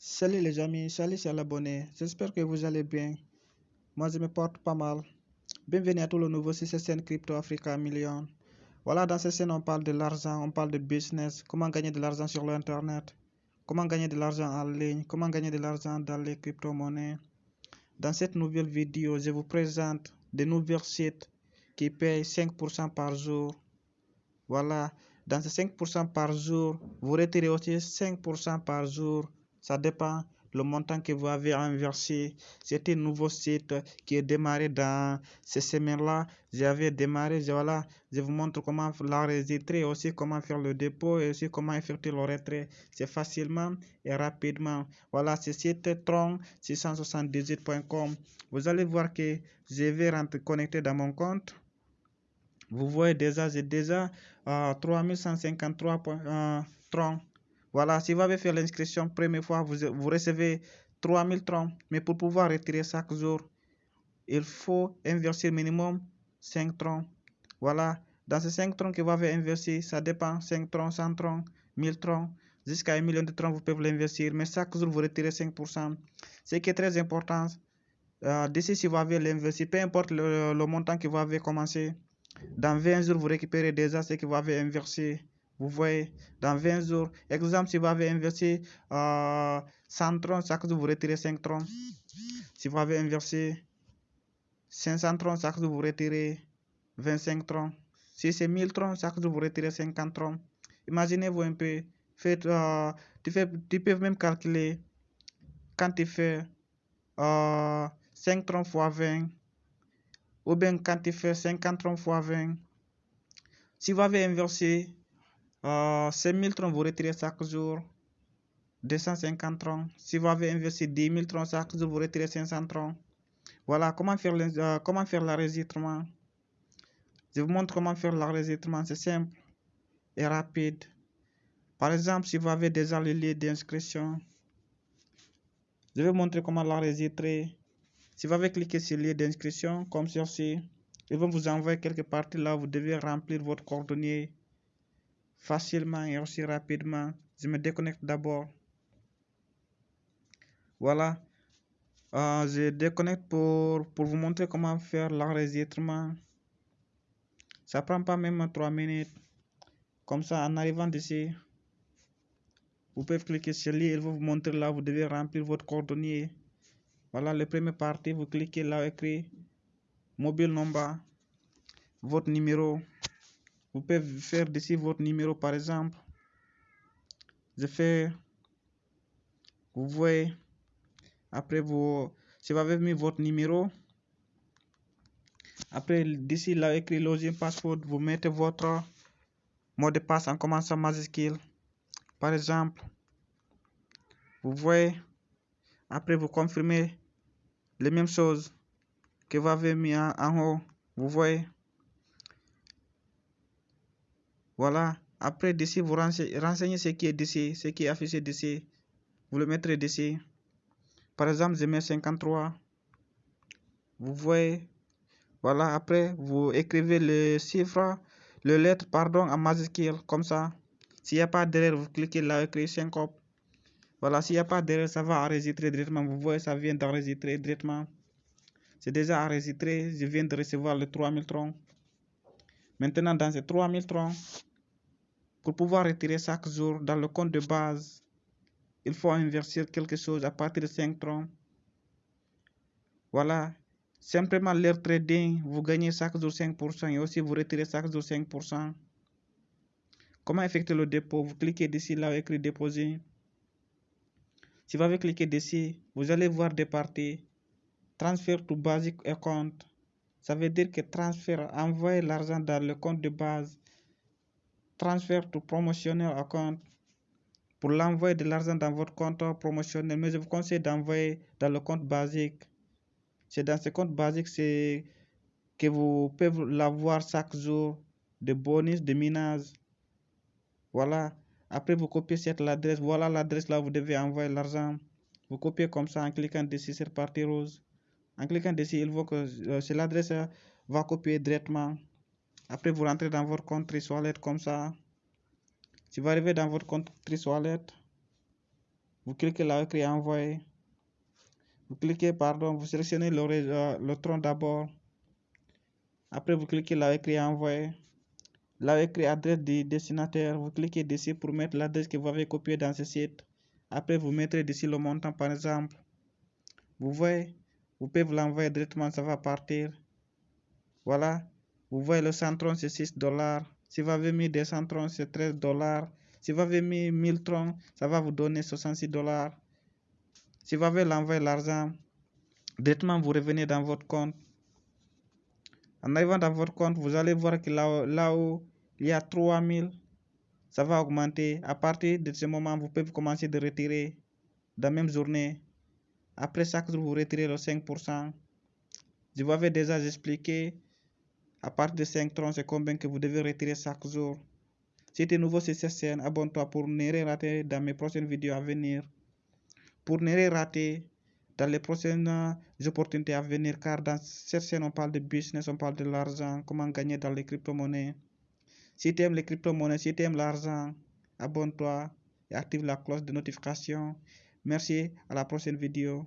Salut les amis, salut c'est l'abonné, j'espère que vous allez bien. Moi je me porte pas mal. Bienvenue à tout le nouveau sur cette Crypto Africa Million. Voilà, dans cette chaîne on parle de l'argent, on parle de business, comment gagner de l'argent sur l'internet, comment gagner de l'argent en ligne, comment gagner de l'argent dans les crypto-monnaies. Dans cette nouvelle vidéo, je vous présente de nouveaux sites qui payent 5% par jour. Voilà, dans ces 5% par jour, vous retirez aussi 5% par jour. Ça dépend le montant que vous avez inversé. C'est un nouveau site qui est démarré dans ces semaines-là. J'avais démarré, voilà, je vous montre comment l'enregistrer, aussi comment faire le dépôt et aussi comment effectuer le retrait. C'est facilement et rapidement. Voilà, ce site tron678.com. Vous allez voir que je vais rentrer connecté dans mon compte. Vous voyez déjà, j'ai déjà euh, 3153 euh, tron. Voilà, si vous avez fait l'inscription première fois, vous, recevez 3000 tron. Mais pour pouvoir retirer chaque jour, il faut inverser minimum 5 tron. Voilà, dans ces 5 troncs que vous avez investi, ça dépend 5 troncs, 100 troncs, 1000 troncs, jusqu'à 1 million de troncs, vous pouvez l'investir. Mais chaque jour, vous retirez 5%. Ce qui est très important, euh, d'ici si vous avez l'investi, peu importe le, le montant que vous avez commencé, dans 20 jours, vous récupérez déjà ce que vous avez inversé. Vous voyez, dans 20 jours, exemple, si vous avez investi euh, 100 troncs, chaque jour, vous retirez 5 troncs. Si vous avez investi 500 troncs, chaque jour, vous retirez 25 troncs. Si c'est 1000 troncs, chaque jour, vous retirez 50 troncs. Imaginez-vous un peu. Faites, euh, tu peux même calculer quand tu fais euh, 5 troncs fois 20 ou bien quand tu fais 50 troncs fois 20. Si vous avez inversé euh, 5000 troncs, vous retirez chaque jour 250 troncs. Si vous avez investi 10 000 troncs chaque jour, vous retirez 500 troncs. Voilà comment faire, euh, comment faire l'enregistrement? Je vous montre comment faire l'enregistrement. C'est simple et rapide. Par exemple, si vous avez déjà le lien d'inscription, je vais vous montrer comment l'enregistrer. Si vous avez cliqué sur le lien d'inscription, comme ceci, ils vont vous envoyer quelque partie là, vous devez remplir votre coordonnée facilement et aussi rapidement. Je me déconnecte d'abord. Voilà. Euh, je déconnecte pour, pour vous montrer comment faire l'enregistrement. Ça prend pas même 3 minutes. Comme ça, en arrivant d'ici, vous pouvez cliquer sur lien, il va vous montrer là, vous devez remplir votre coordonnée. Voilà, le premier partie, vous cliquez là, écrit mobile number, votre numéro. Vous pouvez faire d'ici votre numéro par exemple. Je fais, vous voyez, après vous, si vous avez mis votre numéro, après d'ici là, écrit login password, vous mettez votre mot de passe en commençant majuscule. Par exemple, vous voyez, après vous confirmez les mêmes choses que vous avez mis en, en haut. Vous voyez. Voilà. Après, d'ici, vous renseignez ce qui est d'ici, ce qui est affiché d'ici. Vous le mettrez d'ici. Par exemple, je mets 53. Vous voyez. Voilà. Après, vous écrivez le chiffre, le lettre, pardon, en majuscule, comme ça. S'il n'y a pas d'erreur, vous cliquez là, écrit syncope. Voilà, s'il n'y a pas d'erreur, ça va enregistrer directement. Vous voyez, ça vient d'enregistrer directement. C'est déjà enregistré. Je viens de recevoir les 3000 troncs. Maintenant, dans ces 3000 troncs, pour pouvoir retirer chaque jour dans le compte de base, il faut investir quelque chose à partir de 5 troncs. Voilà. Simplement l'air trading, vous gagnez chaque jour 5% et aussi vous retirez chaque jour 5%. Comment effectuer le dépôt? Vous cliquez ici là, écrit déposer. Si vous avez cliqué dessus, vous allez voir des parties. Transfert to basic account. Ça veut dire que transfert, envoyer l'argent dans le compte de base. Transfert to promotional account. Pour l'envoi de l'argent dans votre compte promotionnel, mais je vous conseille d'envoyer dans le compte basique. C'est dans ce compte basique que vous pouvez l'avoir chaque jour de bonus, de minage. Voilà. Après, vous copiez cette adresse. Voilà l'adresse là où vous devez envoyer l'argent. Vous copiez comme ça en cliquant dessus sur partie rose. En cliquant dessus, il voit que euh, c'est l'adresse va copier directement. Après, vous rentrez dans votre compte Wallet comme ça. Si vous arrivez dans votre compte Wallet, vous cliquez là écrit envoyer. Vous cliquez, pardon, vous sélectionnez le, euh, tronc d'abord. Après, vous cliquez là écrit envoyer. Là écrit adresse du destinataire. Vous cliquez dessus pour mettre l'adresse que vous avez copiée dans ce site. Après, vous mettrez ici le montant, par exemple. Vous voyez, vous pouvez vous l'envoyer directement, ça va partir. Voilà. Vous voyez le centron, c'est 6 dollars. Si vous avez mis des centrons, c'est 13 dollars. Si vous avez mis 1000 troncs, ça va vous donner 66 dollars. Si vous avez l'envoyer l'argent, directement vous revenez dans votre compte. En arrivant dans votre compte, vous allez voir que là, là où il y a 3000, ça va augmenter. À partir de ce moment, vous pouvez commencer de retirer dans la même journée. Après chaque jour, vous retirez le 5%. Je vous avais déjà expliqué à partir de 5 troncs, c'est combien que vous devez retirer chaque jour? Si tu es nouveau sur cette chaîne, abonne-toi pour ne rien rater dans mes prochaines vidéos à venir. Pour ne rien rater dans les prochaines opportunités à venir, car dans cette chaîne, on parle de business, on parle de l'argent, comment gagner dans les crypto-monnaies. Si tu aimes les crypto-monnaies, si tu aimes l'argent, abonne-toi et active la cloche de notification. Merci, à la prochaine vidéo.